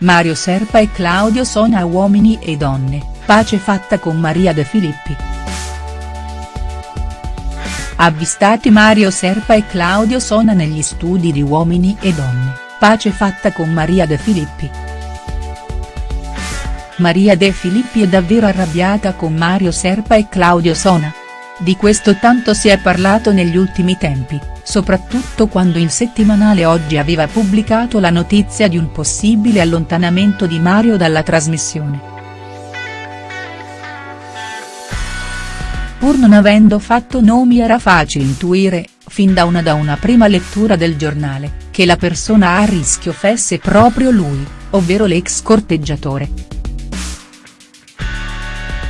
Mario Serpa e Claudio Sona Uomini e donne, pace fatta con Maria De Filippi. Avvistati Mario Serpa e Claudio Sona negli studi di Uomini e donne, pace fatta con Maria De Filippi. Maria De Filippi è davvero arrabbiata con Mario Serpa e Claudio Sona? Di questo tanto si è parlato negli ultimi tempi, soprattutto quando il settimanale Oggi aveva pubblicato la notizia di un possibile allontanamento di Mario dalla trasmissione. Pur non avendo fatto nomi era facile intuire, fin da una da una prima lettura del giornale, che la persona a rischio fosse proprio lui, ovvero l'ex corteggiatore.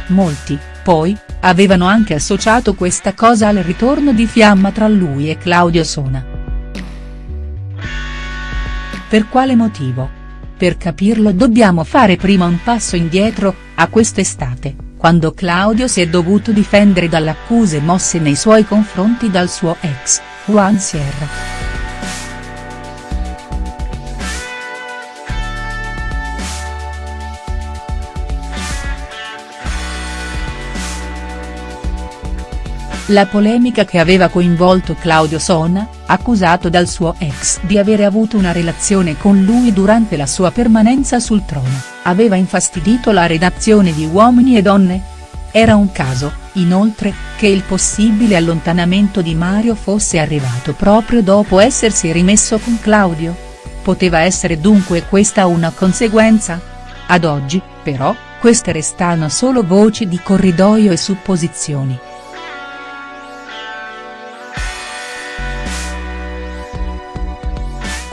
Molti, poi, avevano anche associato questa cosa al ritorno di fiamma tra lui e Claudio Sona. Per quale motivo? Per capirlo dobbiamo fare prima un passo indietro, a quest'estate, quando Claudio si è dovuto difendere dalle accuse mosse nei suoi confronti dal suo ex, Juan Sierra. La polemica che aveva coinvolto Claudio Sona, accusato dal suo ex di avere avuto una relazione con lui durante la sua permanenza sul trono, aveva infastidito la redazione di Uomini e Donne? Era un caso, inoltre, che il possibile allontanamento di Mario fosse arrivato proprio dopo essersi rimesso con Claudio? Poteva essere dunque questa una conseguenza? Ad oggi, però, queste restano solo voci di corridoio e supposizioni.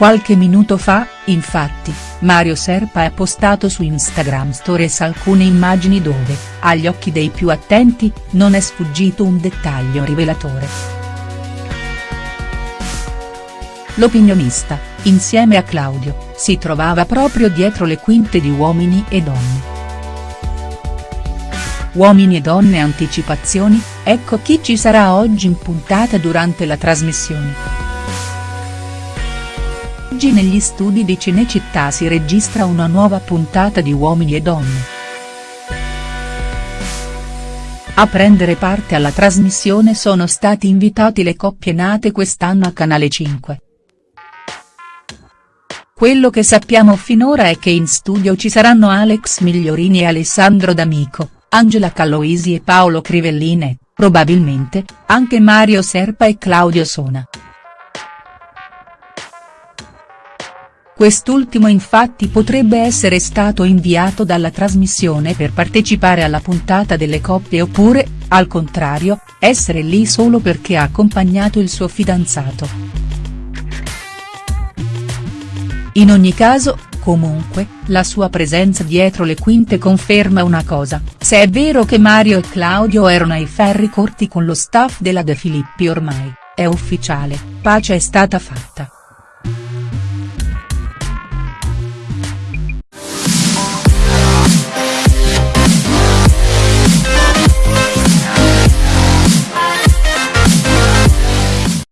Qualche minuto fa, infatti, Mario Serpa ha postato su Instagram Stories alcune immagini dove, agli occhi dei più attenti, non è sfuggito un dettaglio rivelatore. L'opinionista, insieme a Claudio, si trovava proprio dietro le quinte di Uomini e Donne. Uomini e donne anticipazioni, ecco chi ci sarà oggi in puntata durante la trasmissione. Oggi negli studi di Cinecittà si registra una nuova puntata di Uomini e Donne. A prendere parte alla trasmissione sono stati invitati le coppie nate quest'anno a Canale 5. Quello che sappiamo finora è che in studio ci saranno Alex Migliorini e Alessandro D'Amico, Angela Calloisi e Paolo Crivellin e, probabilmente, anche Mario Serpa e Claudio Sona. Quest'ultimo infatti potrebbe essere stato inviato dalla trasmissione per partecipare alla puntata delle coppie oppure, al contrario, essere lì solo perché ha accompagnato il suo fidanzato. In ogni caso, comunque, la sua presenza dietro le quinte conferma una cosa, se è vero che Mario e Claudio erano ai ferri corti con lo staff della De Filippi ormai, è ufficiale, pace è stata fatta.